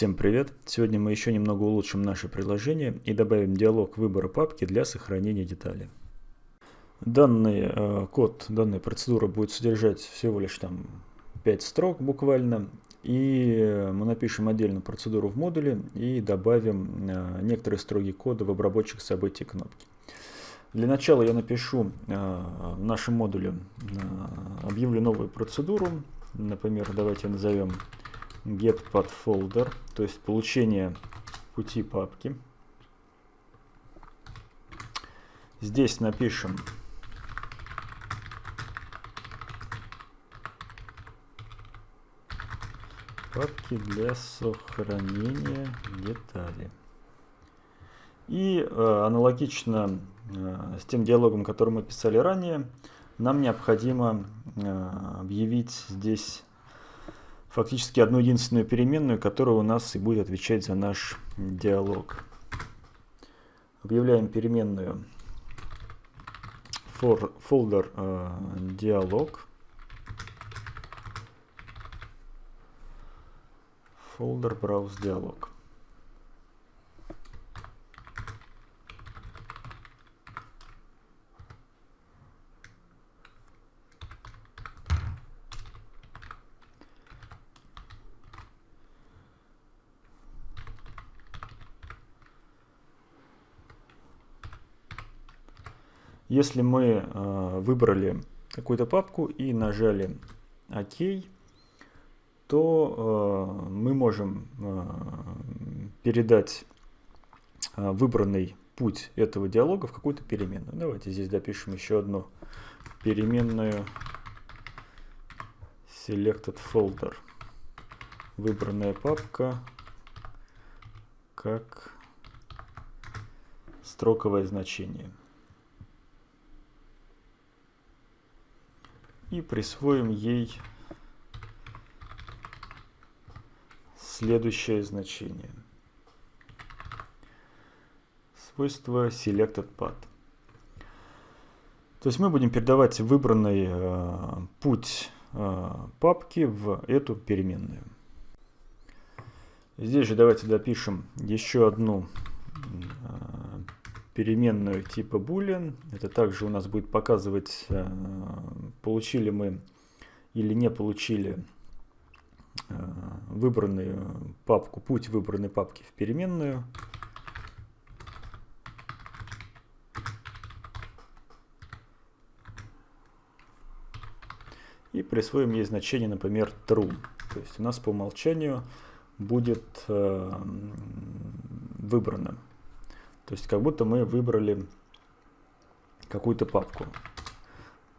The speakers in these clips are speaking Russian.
Всем привет! Сегодня мы еще немного улучшим наше приложение и добавим диалог выбора папки для сохранения деталей. Данный э, код, данная процедура будет содержать всего лишь там 5 строк буквально. И мы напишем отдельную процедуру в модуле и добавим э, некоторые строки кода в обработчик событий кнопки. Для начала я напишу э, в нашем модуле, э, объявлю новую процедуру. Например, давайте назовем getPathFolder, то есть получение пути папки. Здесь напишем папки для сохранения деталей. И э, аналогично э, с тем диалогом, который мы писали ранее, нам необходимо э, объявить здесь фактически одну единственную переменную, которая у нас и будет отвечать за наш диалог. Объявляем переменную for folder э, диалог. Folder browse диалог. Если мы э, выбрали какую-то папку и нажали ОК, то э, мы можем э, передать выбранный путь этого диалога в какую-то переменную. Давайте здесь допишем еще одну переменную selected folder. Выбранная папка как строковое значение. И присвоим ей следующее значение. Свойство selectedPath. То есть мы будем передавать выбранный э, путь э, папки в эту переменную. Здесь же давайте допишем еще одну переменную типа boolean. Это также у нас будет показывать, э, получили мы или не получили э, выбранную папку, путь выбранной папки в переменную. И присвоим ей значение, например, true. То есть у нас по умолчанию будет э, выбрано. То есть как будто мы выбрали какую-то папку.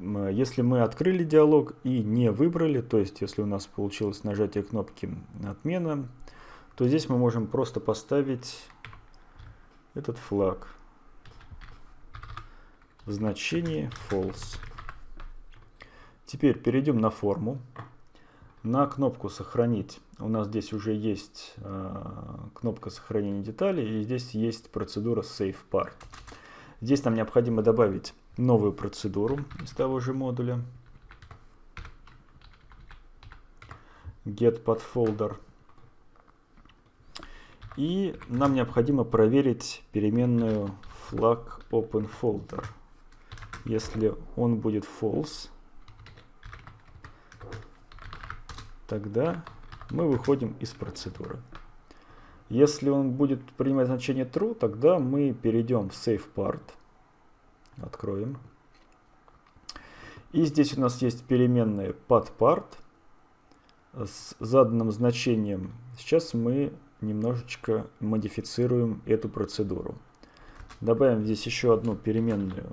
Если мы открыли диалог и не выбрали, то есть если у нас получилось нажатие кнопки «Отмена», то здесь мы можем просто поставить этот флаг в значении false. Теперь перейдем на форму. На кнопку «Сохранить» у нас здесь уже есть э, кнопка сохранения деталей, и здесь есть процедура Save Part. Здесь нам необходимо добавить новую процедуру из того же модуля. Get podfolder. И нам необходимо проверить переменную flag openFolder. Если он будет false, тогда мы выходим из процедуры. Если он будет принимать значение true, тогда мы перейдем в save part. Откроем. И здесь у нас есть переменная pathPart с заданным значением. Сейчас мы немножечко модифицируем эту процедуру. Добавим здесь еще одну переменную.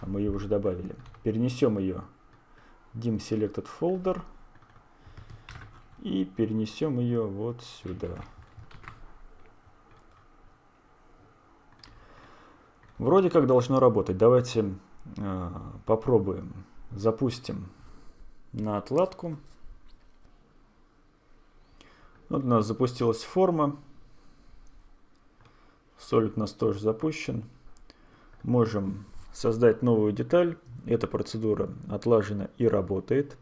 А мы ее уже добавили. Перенесем ее dim selected folder и перенесем ее вот сюда. Вроде как должно работать. Давайте э, попробуем. Запустим на отладку. Вот у нас запустилась форма. Solid у нас тоже запущен. Можем создать новую деталь. Эта процедура отлажена и работает.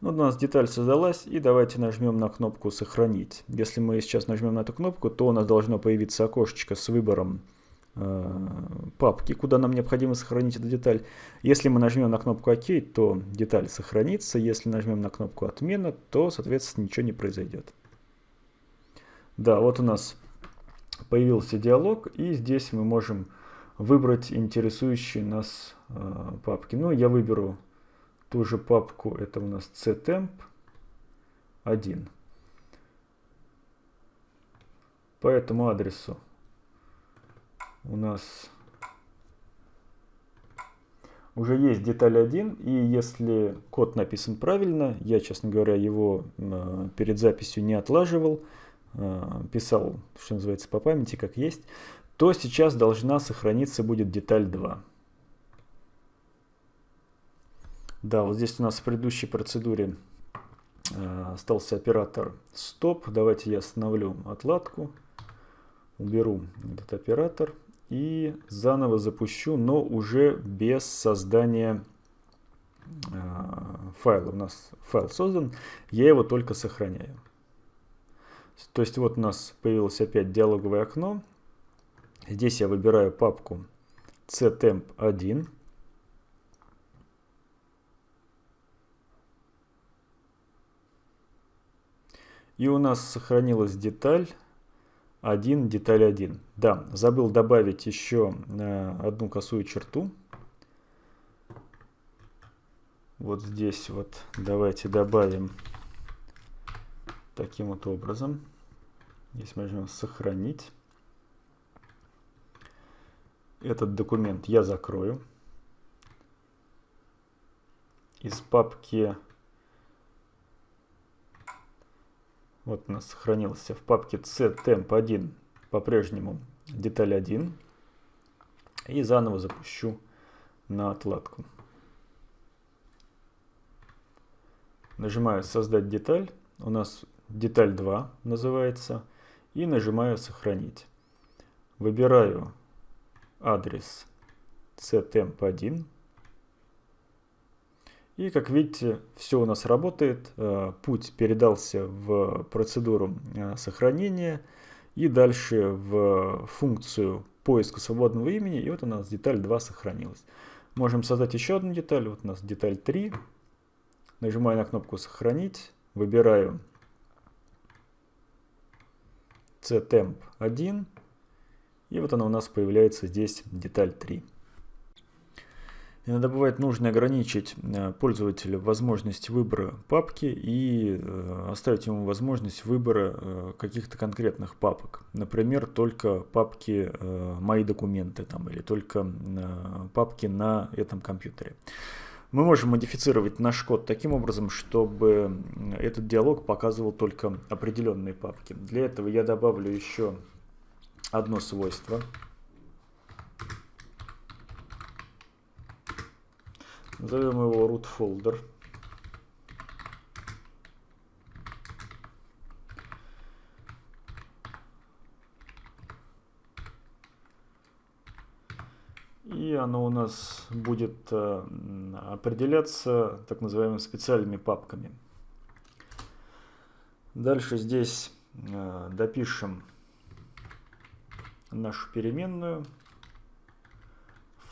Вот у нас деталь создалась, и давайте нажмем на кнопку «Сохранить». Если мы сейчас нажмем на эту кнопку, то у нас должно появиться окошечко с выбором э, папки, куда нам необходимо сохранить эту деталь. Если мы нажмем на кнопку «Ок», то деталь сохранится. Если нажмем на кнопку «Отмена», то, соответственно, ничего не произойдет. Да, вот у нас появился диалог, и здесь мы можем выбрать интересующие нас э, папки. Ну, я выберу ту же папку, это у нас ctemp 1. По этому адресу у нас уже есть деталь 1, и если код написан правильно, я, честно говоря, его э, перед записью не отлаживал, э, писал, что называется, по памяти, как есть, то сейчас должна сохраниться будет деталь 2. Да, вот здесь у нас в предыдущей процедуре э, остался оператор стоп. Давайте я остановлю отладку, уберу этот оператор и заново запущу, но уже без создания э, файла. У нас файл создан, я его только сохраняю. То есть вот у нас появилось опять диалоговое окно. Здесь я выбираю папку ctemp1. И у нас сохранилась деталь 1, деталь 1. Да, забыл добавить еще э, одну косую черту. Вот здесь вот давайте добавим таким вот образом. Здесь можем сохранить. Этот документ я закрою. Из папки Вот у нас сохранился в папке ctemp1 по-прежнему деталь 1. И заново запущу на отладку. Нажимаю создать деталь. У нас деталь 2 называется. И нажимаю сохранить. Выбираю адрес ctemp1 и как видите, все у нас работает. Э, путь передался в процедуру э, сохранения и дальше в функцию поиска свободного имени. И вот у нас деталь 2 сохранилась. Можем создать еще одну деталь. Вот у нас деталь 3. Нажимаю на кнопку «Сохранить». Выбираю ctemp1. И вот она у нас появляется здесь деталь 3. Иногда бывает нужно ограничить э, пользователя возможность выбора папки и э, оставить ему возможность выбора э, каких-то конкретных папок. Например, только папки «Мои документы» там, или только папки на этом компьютере. Мы можем модифицировать наш код таким образом, чтобы этот диалог показывал только определенные папки. Для этого я добавлю еще одно свойство – Назовем его root folder. И оно у нас будет э, определяться так называемыми специальными папками. Дальше здесь э, допишем нашу переменную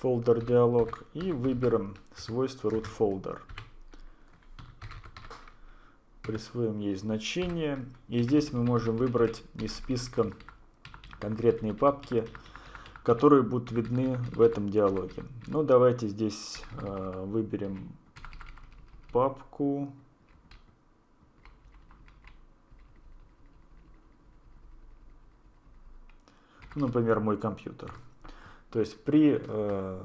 folder диалог и выберем свойство root folder. Присвоим ей значение. И здесь мы можем выбрать из списка конкретные папки, которые будут видны в этом диалоге. Ну, давайте здесь э, выберем папку. Например, мой компьютер. То есть при э,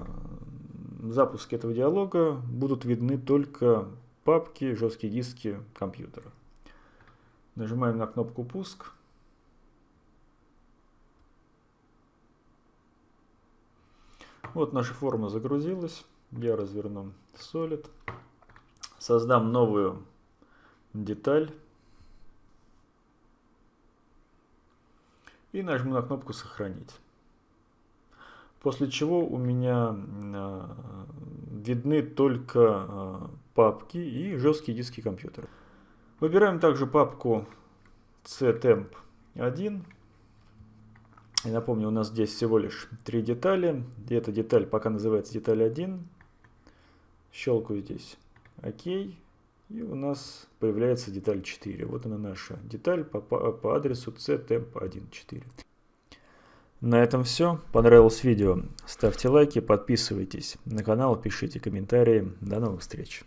запуске этого диалога будут видны только папки, жесткие диски компьютера. Нажимаем на кнопку «Пуск». Вот наша форма загрузилась. Я разверну Solid. Создам новую деталь. И нажму на кнопку «Сохранить». После чего у меня э, видны только э, папки и жесткие диски компьютера. Выбираем также папку ctemp1. И напомню, у нас здесь всего лишь три детали. И эта деталь пока называется деталь 1. Щелкаю здесь ОК. И у нас появляется деталь 4. Вот она наша деталь по, по, по адресу ctemp14. На этом все. Понравилось видео? Ставьте лайки, подписывайтесь на канал, пишите комментарии. До новых встреч!